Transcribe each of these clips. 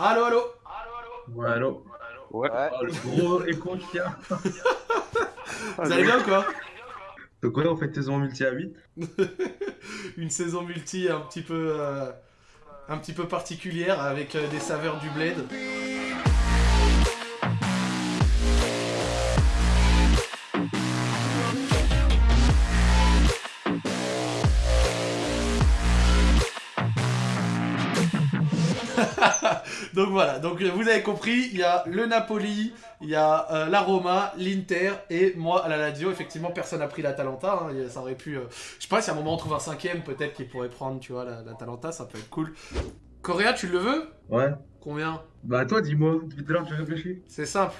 Allô, allô Ouais, allô Ouais. Oh, le gros écho qu'il y a. Vous allez bien ou quoi? Donc ouais, on fait saison multi à 8. Une saison multi un petit peu, euh, un petit peu particulière avec euh, des saveurs du bled. Donc voilà, donc euh, vous avez compris, il y a le Napoli, il y a euh, la Roma, l'Inter et moi à la Lazio. Effectivement, personne n'a pris la Talenta. hein, ça aurait pu. euh, Je sais pas si à un moment on trouve un cinquième, peut-être qu'il pourrait prendre, tu vois, la, la Talenta, ça peut être cool. Coréa, tu le veux? Ouais. Combien? Bah toi, dis-moi, depuis tout à l'heure, tu réfléchis C'est simple.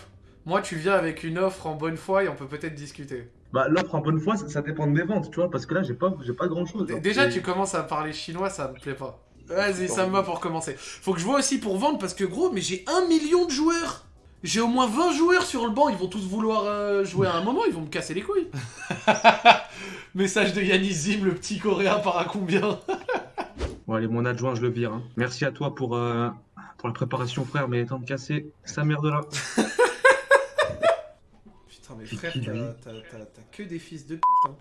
Moi, tu viens avec une offre en bonne foi et on peut peut-être discuter. Bah l'offre en bonne foi, ça, ça dépend de mes ventes, tu vois, parce que là, j'ai pas, j'ai pas grand-chose. D- hein. Déjà, tu commences à parler chinois, ça me plaît pas. Vas-y, ça me va pour commencer. Faut que je vois aussi pour vendre parce que gros, mais j'ai un million de joueurs. J'ai au moins 20 joueurs sur le banc, ils vont tous vouloir euh, jouer à un moment, ils vont me casser les couilles. Message de Yannis Zim, le petit coréen part à combien Bon, allez, mon adjoint, je le vire. hein. Merci à toi pour, euh, pour la préparation, frère, mais temps de casser sa merde là. Putain, mais C'est frère, qui, t'as lui t'as- t'as- t'as que des fils de pute. hein.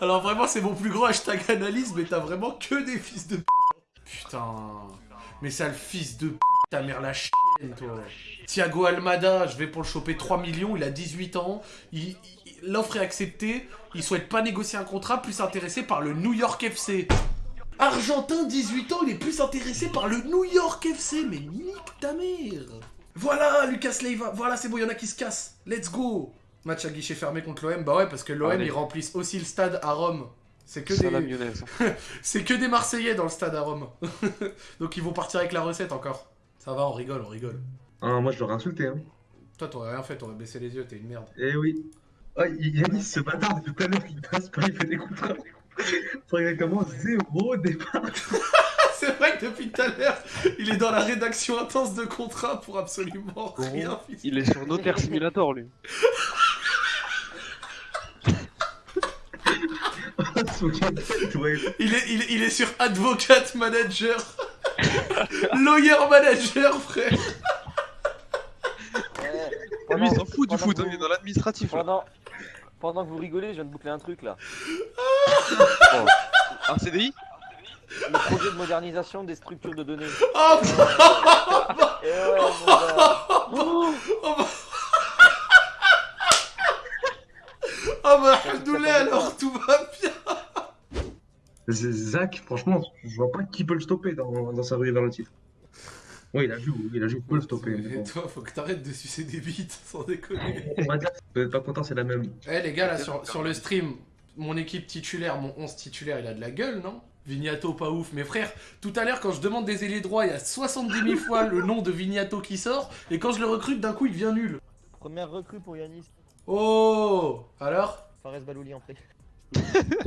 Alors vraiment, c'est mon plus gros hashtag analyse, mais t'as vraiment que des fils de pute. Putain. Mais sale fils de pute, ta mère la chienne, toi. Thiago Almada, je vais pour le choper 3 millions, il a 18 ans, il- l'offre est acceptée, il souhaite pas négocier un contrat, plus intéressé par le New York FC. Argentin, 18 ans, il est plus intéressé par le New York FC, mais nique ta mère Voilà, Lucas Leiva, voilà, c'est bon, il y en a qui se cassent, let's go Match à guichet fermé contre l'OM, bah ouais, parce que l'OM, ils remplissent aussi le stade à Rome. C'est que des... mayonnaise. C'est que des Marseillais dans le stade à Rome. Donc ils vont partir avec la recette encore. Ça va, on rigole, on rigole. Ah, moi, je l'aurais insulté, hein. Toi, t'aurais rien fait, t'aurais baissé les yeux, t'es une merde. Eh oui. Ah, Yannis, ce bâtard, depuis tout à l'heure, il passe pas, il fait des contrats. Faut exactement zéro départ. C'est vrai que depuis tout à l'heure, il est dans la rédaction intense de contrat pour absolument rien. Il est sur Notaire Simulator, lui. Son tête, ouais. Il est, il, il est sur Advocate Manager. Lawyer Manager, frère. Lui, il s'en fout du pendant foot, que hein, vous- il est dans l'administratif. Pendant... Pendant que vous rigolez, je viens de boucler un truc là. Oh. Un CDI Le projet de modernisation des structures de données. Oh, Et ouais, mon gars. oh, bah... oh bah, Alhamdoulilah, alors tout va bien. Zach, franchement, je vois pas qui peut le stopper dans, dans sa rue vers le titre. Oui, il a vu, il a il peut le stopper. mais Et bon. toi, faut que t'arrêtes de sucer des bites, sans déconner. On va dire, si vous êtes pas content, c'est la même. Eh les gars, là, sur, sur le stream, mon équipe titulaire, mon 11 titulaire, il a de la gueule, non? Vignato, pas ouf. Mais frère, tout à l'heure, quand je demande des ailiers droits, il y a 70 000 fois le nom de Vignato qui sort, et quand je le recrute, d'un coup, il devient nul. Première recrue pour Yanis. Oh Alors Fares Balouli en prêt.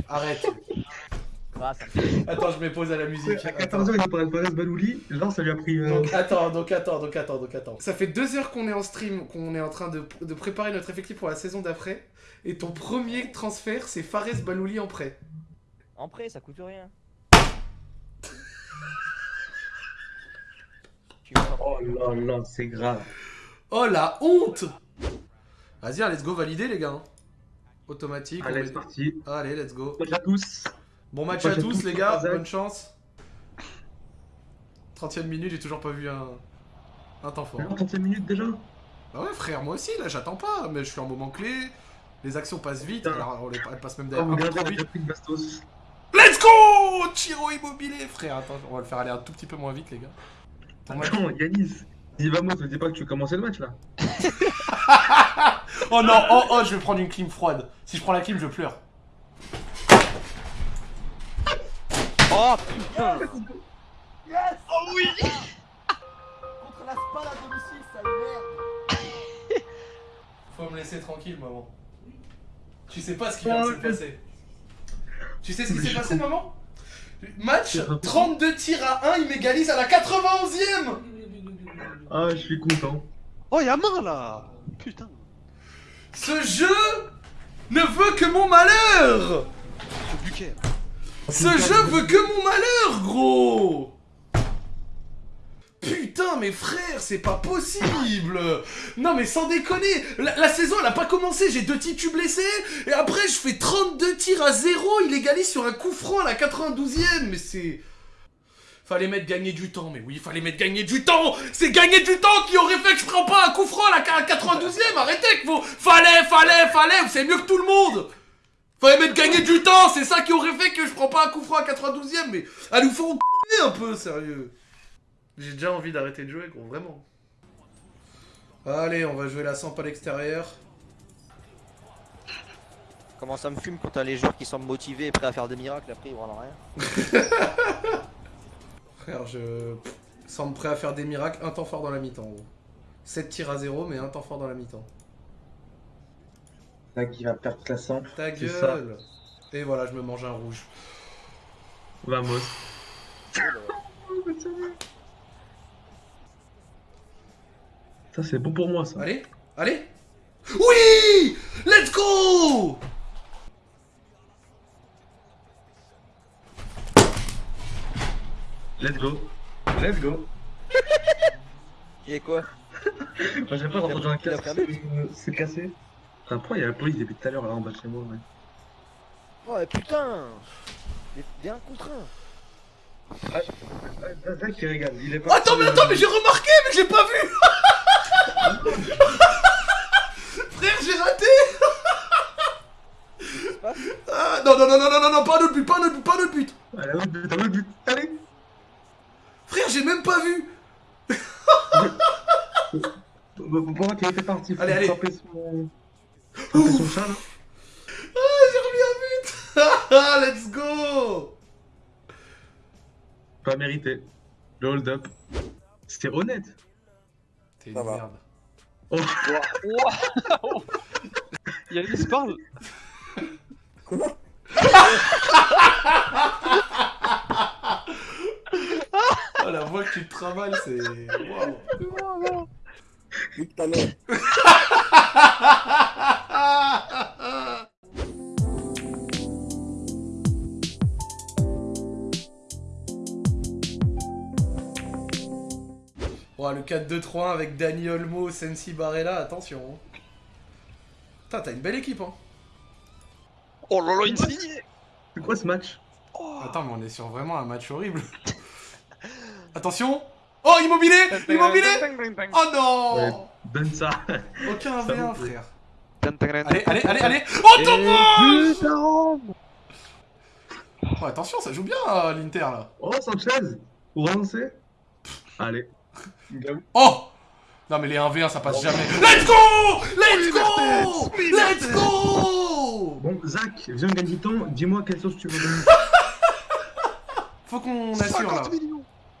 Arrête. Ah, ça Attends, je me pose à la musique. À Attends. 14h, il a parlé de Fares Balouli. Là, ça lui a pris. euh, Donc attends, donc attends, donc attends, donc attends. Ça fait deux heures qu'on est en stream, qu'on est en train de, de préparer notre effectif pour la saison d'après. Et ton premier transfert, c'est Fares Balouli en prêt. En prêt, ça coûte rien. Oh là là, c'est grave. Oh la honte Vas-y, let's go valider les gars. hein. Automatique. on Allez, met- c'est parti. Allez, let's go. Bonjour à tous. Bon match à tous les gars, bonne chance. 30ème minute, j'ai toujours pas vu un, un temps fort. 35 minutes déjà? Bah ouais frère, moi aussi là j'attends pas, mais je suis en moment clé. Les actions passent vite, alors on les, elles passent même Oh, d'ailleurs un peu regardez, trop on a vite. déjà pris une bastos. Let's go Chiro immobilier frère, attends, on va le faire aller un tout petit peu moins vite les gars. Match- Attends, Yanis, dis vamos, ne dis pas que tu veux commencer le match là. Oh non, oh oh, je vais prendre une clim froide. Si je prends la clim, je pleure. Oh putain Yes Oh oui Contre la spade à domicile, ça merde Faut me laisser tranquille, maman. Tu sais pas ce qui vient de se passer. Tu sais ce qui s'est passé, maman? Match, C'est pas possible. 32 tirs à 1, il m'égalise à la 91ème Ah, je suis content. Oh, y'a main là. Putain. Ce jeu ne veut que mon malheur. Ce buquet Ce jeu veut que mon malheur, gros. Putain, mais frère, c'est pas possible. Non, mais sans déconner La, la saison, elle a pas commencé, j'ai deux tirs blessés, et après, je fais 32 tirs à 0, il égalise sur un coup franc à la 92ème, mais c'est... Fallait mettre gagner du temps, mais oui, fallait mettre gagner du temps C'est gagner du temps qui aurait fait que je prends pas un coup franc à la 92ème Arrêtez que vous... Fallait, fallait, fallait, vous savez mieux que tout le monde Fallait mettre gagner du temps, c'est ça qui aurait fait que je prends pas un coup franc à 92ème, mais... À nous faut un peu, sérieux j'ai déjà envie d'arrêter de jouer, gros, vraiment. Allez, on va jouer la samp à l'extérieur. Comment ça me fume quand t'as les joueurs qui semblent motivés et prêts à faire des miracles, après ils voient rien. Frère, je semble prêt à faire des miracles, un temps fort dans la mi-temps, gros. 7 tirs à 0, mais un temps fort dans la mi-temps. Là, qui va perdre la sample. Ta gueule Et voilà, je me mange un rouge. Vamos. Ça, c'est bon pour moi, ça. Allez Allez Oui Let's go Let's go. Let's go. Et quoi? Moi, j'aime pas dans un Il casque, perdu. c'est- cassé. Enfin, pourquoi il y a la police depuis tout à l'heure là en bas de chez moi ouais. Oh mais putain Des- un contre un Ah, Zach qui régale, il est pas. Attends, mais attends, mais j'ai remarqué, mais j'ai pas vu Frère, j'ai raté ah, Non, non, non, non, non, non, non, pas un autre but, pas un autre but, pas un autre but Allez, un autre but, un autre but. J'ai même pas vu Pour moi, qu'il était parti. Faut Allez, allez. son. son chat là. Ah, j'ai remis un but Ah, let's go Pas mérité. Le hold up. C'était honnête. T'es une va. merde. Waouh Yannis parle Oh, la voix que tu te travailles, c'est... Waouh Nique ta mère. Oh, le 4-2-3 avec Dani Olmo, Sensi Barella, attention. hein. Putain, t'as une belle équipe, hein. Oh là là, Insigne C'est quoi ce match? Attends, mais on est sur vraiment un match horrible. Attention Oh, immobilé Immobilé Oh non. Donne ça. Aucun Ça 1v1, vous frère. Allez, Allez, allez, allez, Oh, dommage Oh, attention, ça joue bien, euh, l'Inter, là. Oh, Sanchez Pour relancer Allez. Oh Non, mais les 1v1, ça passe jamais. Let's go Let's go Let's go Bon, Zach, viens gagner du temps. Dis-moi quelle sauce tu veux donner. Faut qu'on assure, là.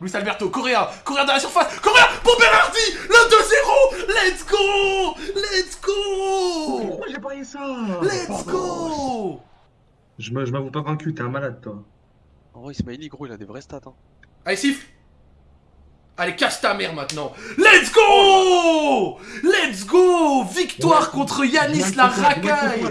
50 millions Luis Alberto, Correa, Correa dans la surface, Correa pour Berardi, le 2-0, let's go, let's go, Pourquoi j'ai parié ça let's go. Je me- je m'avoue pas vaincu, t'es un malade toi. En vrai, Ismaili, gros, il a des vrais stats. Hein. Allez, siffle. Allez, cache ta mère maintenant. Let's go Let's go Victoire Ouais. contre Yanis la racaille.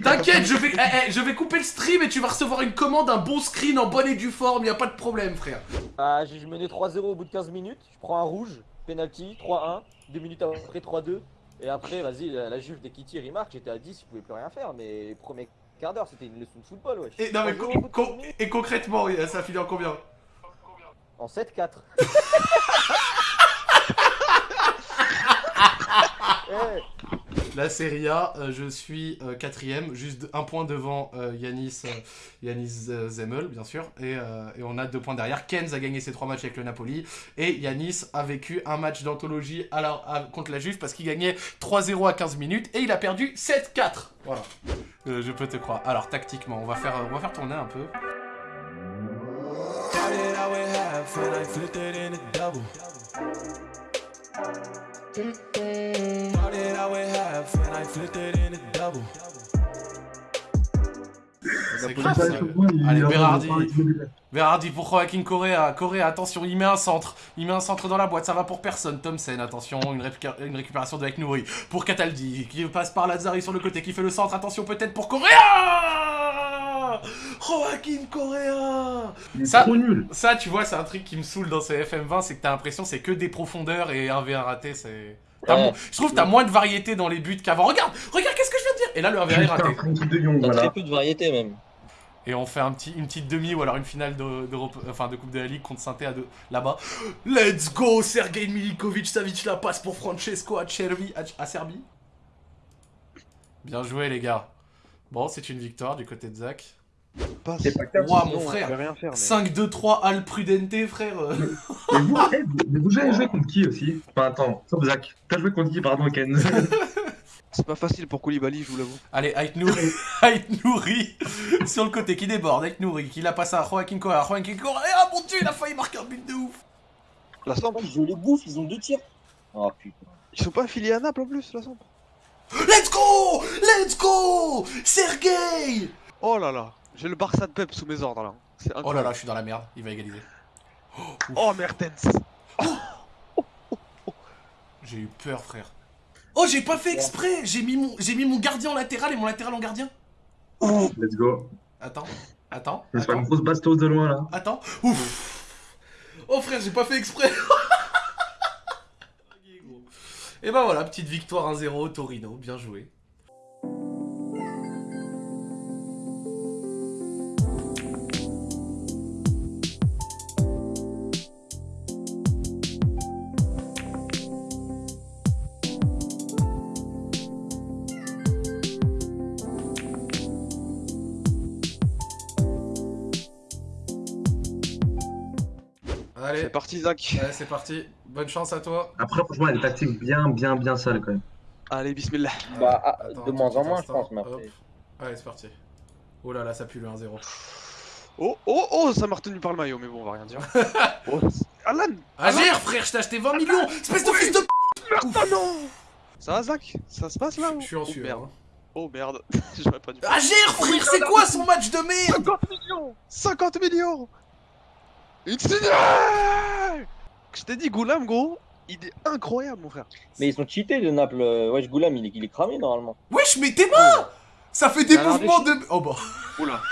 T'inquiète, je vais, eh, eh, je vais couper le stream et tu vas recevoir une commande, un bon screen en bonne et due forme, y a pas de problème, frère. Ah, j'ai je menais 3-0 au bout de 15 minutes, je prends un rouge, penalty, 3-1, 2 minutes après 3-2, et après, vas-y, la, la Juve dès qu'il tire, il marque, j'étais à 10, je pouvais plus rien faire, mais premier quart d'heure, c'était une leçon de football, wesh. Et, non, mais 3-0 co- au bout de co- 15 minutes, et concrètement, ça finit en combien? En 7-4. Eh, La Serie A, euh, je suis euh, quatrième, juste un point devant euh, Yanis, Yanis Zemmel, bien sûr, et, et on a deux points derrière. Kenz a gagné ses trois matchs avec le Napoli, et Yanis a vécu un match d'anthologie contre la Juve parce qu'il gagnait 3-0 à 15 minutes, et il a perdu 7-4. Voilà, je peux te croire. Alors, tactiquement, on va faire, on va faire tourner un peu. Started out with half and I flipped it in a double. Started out with half and I flipped it in a double. C'est grave, ça. Allez, Berardi. Verardi pour Joaquin Correa. Correa, attention, il met un centre. Il met un centre dans la boîte, ça va pour personne. Thompson, attention, une, une récupération de Nouri. Pour Cataldi, qui passe par Lazzari sur le côté, qui fait le centre. Attention, peut-être pour Correa Joaquin Correa Il est Ça- trop nul. Ça, tu vois, c'est un truc qui me saoule dans ces FM20, c'est que t'as l'impression c'est que des profondeurs et un V1 raté, c'est... t'as Ouais. mo- Je trouve que t'as moins de variété dans les buts qu'avant. Regarde Regarde, qu'est-ce que je viens de dire? Et là, le 1v1 est raté. T'as voilà. très peu de variété même. Et on fait un petit, une petite demi ou alors une finale de, d'Europe- enfin, de Coupe de la Ligue contre saint à deux là-bas. Let's go Sergei Milinkovic Savic la passe pour Francesco Acerbi à Serbie. Bien joué les gars. Bon, c'est une victoire du côté de Zach. C'est pas mon on frère. peut rien faire. mais- 5-2-3 Al Prudente, frère. Mais vous, eh, vous- vous avez joué contre qui aussi? Enfin, attends, sauf Zach. T'as joué contre qui, pardon, Ken? C'est pas facile pour Koulibaly, je vous l'avoue. Allez, Ait Nouri, Ait Nouri sur le côté qui déborde. Ait Nouri qui la passe à Joaquin Correa. Joaquin Correa, ah mon dieu, il a failli marquer un but de ouf. La Samp, Je les bouffe, ils ont deux tirs. Oh putain. ils sont pas affiliés à Naples en plus, la Samp. Let's go Let's go Sergei Oh là là, j'ai le Barça de Pep sous mes ordres là. Oh là là, je suis dans la merde, il va égaliser. Oh Mertens. J'ai eu peur, frère. Oh, j'ai pas fait exprès J'ai mis, mon... j'ai mis mon gardien en latéral et mon latéral en gardien. Let's go. Attends, attends, C'est pas une grosse bastos de loin, là. attends. Ouf Oh frère, j'ai pas fait exprès Et bah voilà, petite victoire 1-0 Torino, bien joué. Allez, C'est parti, Zach. ouais, c'est parti. Bonne chance à toi. Après, franchement, des tactiques bien, bien, bien sales, quand même. Allez, bismillah. Bah, ah, Attends, de moins en moins, je pense, mais après. Allez, c'est parti. Oh là là, ça pue le 1-0. Oh, oh, oh, ça m'a retenu par le maillot, mais bon, on va rien dire. oh, c'est- Alan Agir, frère, je t'ai acheté 20 millions Espèce de fils de p... Merde, non Ça va, Zach? Ça se passe là Je suis en oh, sueur. merde. hein. Oh merde, j'aurais pas dû. Agir, frère, c'est quoi son match de merde? 50 millions 50 millions Insigne Je t'ai dit, Goulam, gros, il est incroyable, mon frère. Mais ils sont cheatés de Naples. euh, Wesh, Goulam, il est, il est cramé normalement. Wesh, mais t'es mort Ça fait des mouvements de... Oh bah... Oula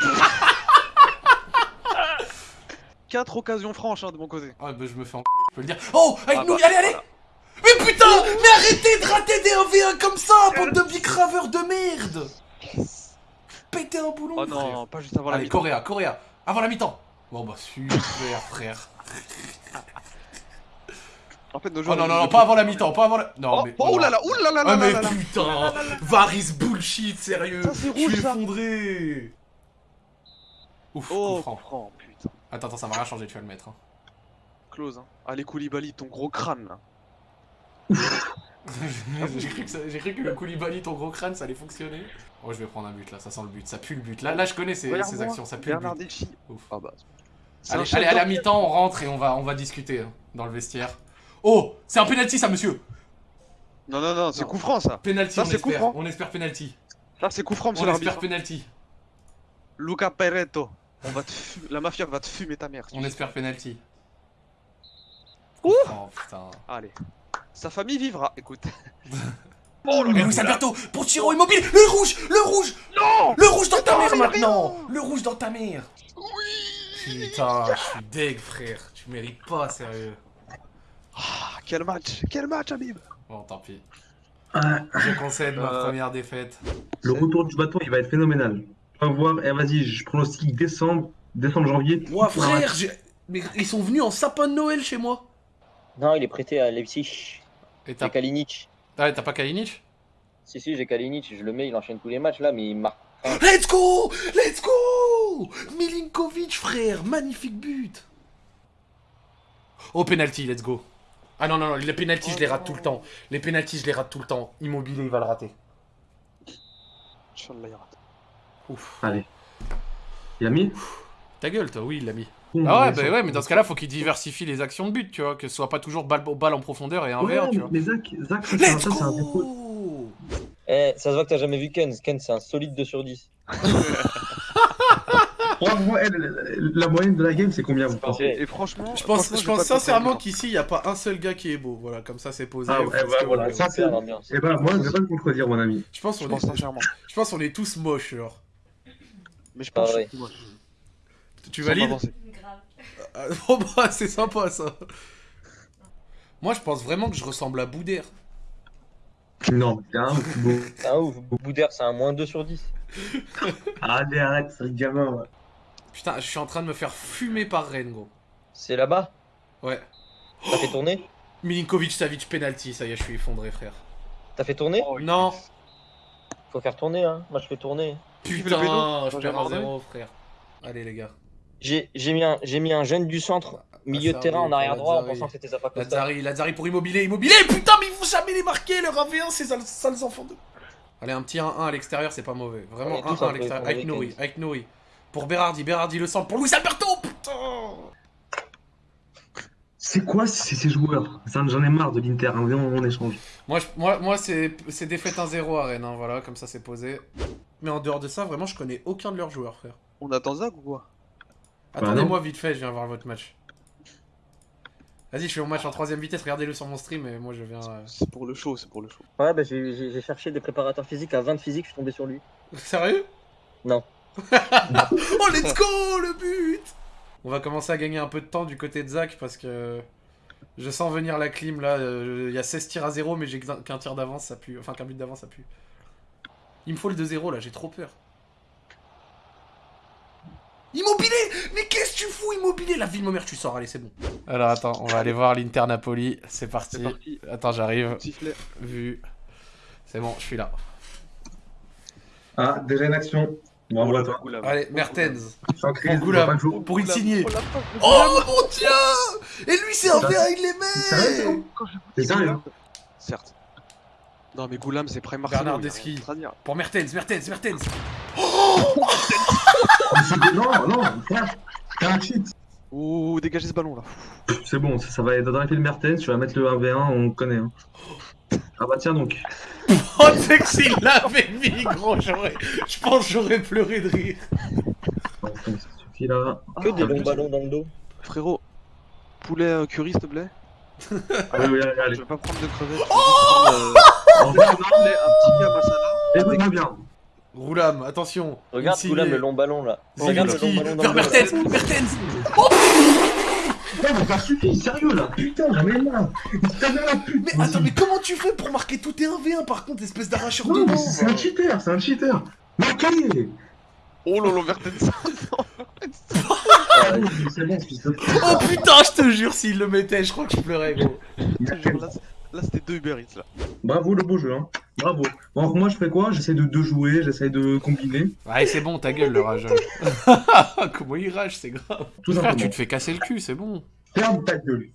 4 occasions franches hein, de mon côté. Ah bah je me fais en je peux le dire. Oh Avec Ah nous, bah, allez, allez voilà. Mais putain Mais arrêtez de rater des 1v1 comme ça, bande de bicraveurs de merde Pétez un boulon, Oh frère. non, pas juste avant la Allez, mi-temps. Coréa, Coréa Avant la mi-temps Bon bah super, frère En fait, nos Oh non, non, non, pas avant la mi-temps, pas avant la... Non, Oh, mais... oh là là, oh là là Ah là mais putain Varis bullshit, sérieux Ça, c'est Je suis effondré Ouf, Oh, coup franc. coup franc, putain. Attends, attends, ça va rien changer, tu vas le mettre. hein. Close, hein. Allez, Koulibaly, ton gros crâne là. J'ai cru, cru que le Koulibaly, ton gros crâne, ça allait fonctionner. Oh, je vais prendre un but là, ça sent le but, ça pue le but. Là, là je connais ces, ces actions, ça pue le but. Ouf. Ah bah. Allez, allez, allez, à mi-temps, on rentre et on va, on va discuter hein, dans le vestiaire. Oh, c'est un penalty ça, monsieur Non, non, non, c'est coup franc ça. Penalty, Ça, on c'est coup espère, franc. on espère penalty. Ça, c'est coup franc, monsieur On espère penalty. Luca Peretto. On va te La mafia va te fumer ta mère. On espère penalty. Ouh. Oh putain. Allez. Sa famille vivra, écoute. Oh le Luis Alberto pour Chiro immobile Le rouge Le rouge Non Le rouge dans ta mère maintenant. Le rouge dans ta mère Putain, je suis deg frère, tu mérites pas sérieux. Ah, Quel match Quel match, Habib Bon tant pis. Je concède ma Euh. première défaite. le retour du bâton, il va être phénoménal. On va voir, eh, vas-y, je pronostique décembre, décembre, janvier. Ouah frère, j'ai... Mais ils sont venus en sapin de Noël chez moi Non, il est prêté à Leipzig. Et t'as... Kalinic. Ah, t'as pas Kalinic? Si, si, j'ai Kalinic. Je le mets, il enchaîne tous les matchs là, mais il marque. Let's go Let's go Milinkovic frère, magnifique but Oh penalty, let's go Ah non non non, les penalty je les rate tout le temps. Les penalty je les rate tout le temps. Immobilier il va le rater. Inch'Allah, il rate. Ouf. Allez. Il a mis Ta gueule toi, oui il l'a mis. Ah ouais, mais bah ouais, mais dans ce cas-là, faut qu'il diversifie les actions de but, tu vois, que ce soit pas toujours balle, balle en profondeur et un Ouais, verre, tu vois. mais Zach, Zach, ça, c'est un- un défaut. Eh, ça se voit que t'as jamais vu Ken. Ken, c'est un solide 2 sur 10. Eh, la, la- la moyenne de la game, c'est combien vous pensez. Et franchement. Je pense, franchement, je pense sincèrement qu'ici, il n'y a pas un seul gars qui est beau. Voilà, comme ça, c'est posé. Ah ouais, que voilà, ça, C'est l'ambiance. Eh ben, moi, je vais pas te contredire, mon ami. Je pense Je qu'on pense est, sincèrement. je pense qu'on est tous moches, genre. Mais je pense Ah que ouais. je suis moi. Tu valides. Ah, Bon bah c'est sympa ça. Moi je pense vraiment que je ressemble à Boudère. Non, c'est un ouf, beau. C'est un ouf. Boudère, c'est un moins 2 sur 10. Allez, arrête, c'est le gamin, ouais. Putain, je suis en train de me faire fumer par Rennes gros. C'est là-bas Ouais. T'as fait tourner Milinkovic Savic penalty, ça y est, je suis effondré frère. T'as fait tourner Oh, Non, Faut faire tourner, hein. Moi, je fais tourner. Putain, je perds un zéro frère. Allez les gars. J'ai j'ai mis, un- j'ai mis un jeune du centre, milieu de terrain, en arrière droit, en pensant que c'était Zappa Costa. Lazari, Lazari pour immobilier, immobilier, putain mais ils vont jamais les marquer, leur 1v1, ces sales, sales enfants de... Allez, un petit 1-1 à l'extérieur, c'est pas mauvais. Vraiment On est tous 1-1 à l'extérieur, avec Nouri, avec Nouri. Pour Berardi, Berardi le centre, pour Luis Alberto, putain C'est quoi ces, ces joueurs? Ça, J'en ai marre de l'Inter, hein, viens, on échange. Moi, je- moi, moi c'est c'est défaite 1-0 à Rennes, hein, voilà, comme ça c'est posé. Mais en dehors de ça, vraiment, je connais aucun de leurs joueurs, frère. On attend Zach ou quoi? Attendez-moi vite fait, je viens voir votre match. Vas-y, je fais mon match en troisième vitesse, regardez-le sur mon stream, et moi je viens... euh, C'est pour le show, c'est pour le show. Ouais, bah j'ai j'ai- j'ai cherché des préparateurs physiques à 20 physiques, je suis tombé sur lui. Sérieux? Non. oh, let's go, le but On va commencer à gagner un peu de temps du côté de Zach parce que je sens venir la clim là. euh, Il y a 16 tirs à 0, mais j'ai qu'un tir d'avance, ça pue. Enfin, qu'un but d'avance, ça pue. Il me faut le 2-0 là, j'ai trop peur. Immobilier Mais qu'est-ce que tu fous, Immobilier? La ville, mère, tu sors, allez, c'est bon. Alors attends, on va aller voir l'Inter Napoli. C'est parti. Parti. Attends, j'arrive. Vu. C'est bon, je suis là. Ah, déjà une action. Bon, Oula, voilà, toi. Allez, Mertens. Je suis en crise, Pour Goulam, pour. Oh la fuck, le Oh mon dieu Et lui c'est un verre, il les met T'es sérieux Certes. Non mais Goulam c'est prime Bernard Marcelo. y dire. Pour Mertens, Mertens, Mertens c'est- Non, non, t'as un cheat. Ouh, dégagez ce ballon là. C'est bon, ça, ça va être dans le Mertens, tu vas mettre le 1v1, on connaît. Ah bah tiens donc. Oh sais que s'il l'avait mis gros, j'aurais... Je pense que j'aurais pleuré de rire. Bon, ça suffit là. Que des Ah, longs plus. ballons dans le dos. Frérot, poulet euh, curry s'il te plaît. Oui, oui, allez, Je allez. vais pas prendre de crevettes. Je vais juste prendre, En vrai, euh, un poulet, un petit gars masala. écoute-moi bien. Roulam, attention Regarde. Goulam, le long ballon là. Regarde le long ballon dans le dos. Mertens, Mertens Non, mais ça suffit, sérieux là. Putain, j'en ai marre. Putain, mais la pute. Mais attends, mais comment tu fais pour marquer tout tes 1v1 par contre, espèce d'arracheur de banc c'est un cheater, c'est un cheater. Marquez Oh lolo, Mertens. Ah, bon, C'est bon, fils de Oh putain, je te jure, s'il le mettait, je crois que je pleurais gros. Là, c'était deux Uber Eats là. Bravo le beau jeu, hein. Bravo. Bon, moi je fais quoi? J'essaie de, de jouer, j'essaie de combiner. Ouais, c'est bon, ta gueule le rageur. Comment il rage, c'est grave. Tout Frère, simplement. tu te fais casser le cul, c'est bon. Ferme ta gueule.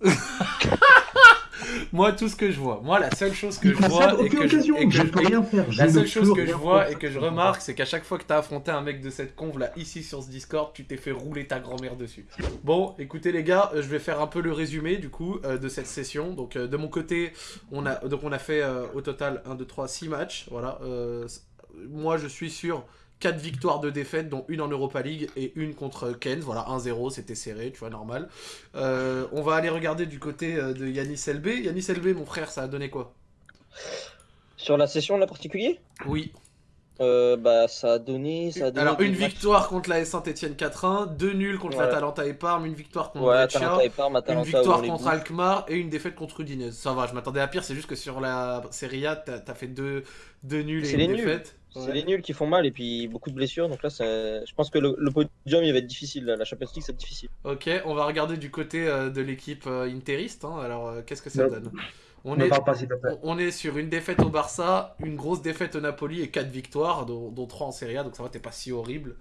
Moi, tout ce que je vois, moi, la seule chose que je vois et que je, et que je je- peux rien faire. la seule chose que je vois et que je remarque, c'est qu'à chaque fois que t'as affronté un mec de cette conve là, ici sur ce Discord, tu t'es fait rouler ta grand-mère dessus. Bon, écoutez les gars, euh, je vais faire un peu le résumé du coup euh, de cette session. Donc euh, de mon côté, on a donc on a fait euh, au total 1 2 3 6 matchs, voilà. Moi je suis sur 4 victoires de défaite, dont une en Europa League et une contre Kens. Voilà, 1-0, c'était serré, tu vois, normal. Euh, on va aller regarder du côté euh, de Yanis LB. Yanis LB, mon frère, ça a donné quoi? Sur la session là particulier? Oui. euh, Bah ça a donné. Ça a donné Alors, une victoire contre la Saint-Etienne 4-1, deux nuls contre Voilà. l'Atalanta et Parme, une victoire contre Ouais, une victoire contre. Alkmaar et une défaite contre Udinese. Ça va, je m'attendais à pire, c'est juste que sur la Serie A, t'as as fait deux, deux nuls et une les nuls. défaite. C'est Ouais. les nuls qui font mal et puis beaucoup de blessures. Donc là, ça- je pense que le, le podium il va être difficile. La Champions League, c'est difficile. Ok, on va regarder du côté euh, de l'équipe euh, interiste. hein. Alors, euh, qu'est-ce que ça Non. donne? On est, pas on- sur une défaite au Barça, une grosse défaite au Napoli et quatre victoires, dont, dont trois en Serie A, donc ça va, t'es pas si horrible.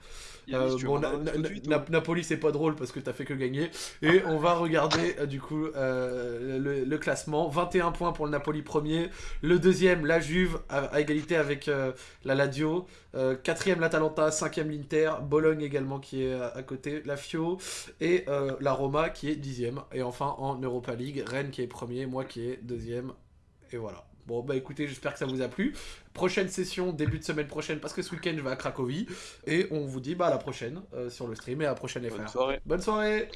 Euh, bon, Na- Na- Na- ou- Napoli, c'est pas drôle parce que t'as fait que gagner. Et on va regarder euh, du coup euh, le, le classement. 21 points pour le Napoli premier. Le deuxième, la Juve, à, à égalité avec euh, la Lazio. Euh, quatrième, l'Atalanta. Cinquième, l'Inter. Bologne également qui est à, à côté. La Fio. Et euh, la Roma qui est dixième. Et enfin en Europa League, Rennes qui est premier, moi qui est deuxième. Et voilà. Bon, bah écoutez, j'espère que ça vous a plu. Prochaine session, début de semaine prochaine, parce que ce week-end, je vais à Cracovie. Et on vous dit bah, à la prochaine euh, sur le stream et à la prochaine FR. Bonne soirée. Bonne soirée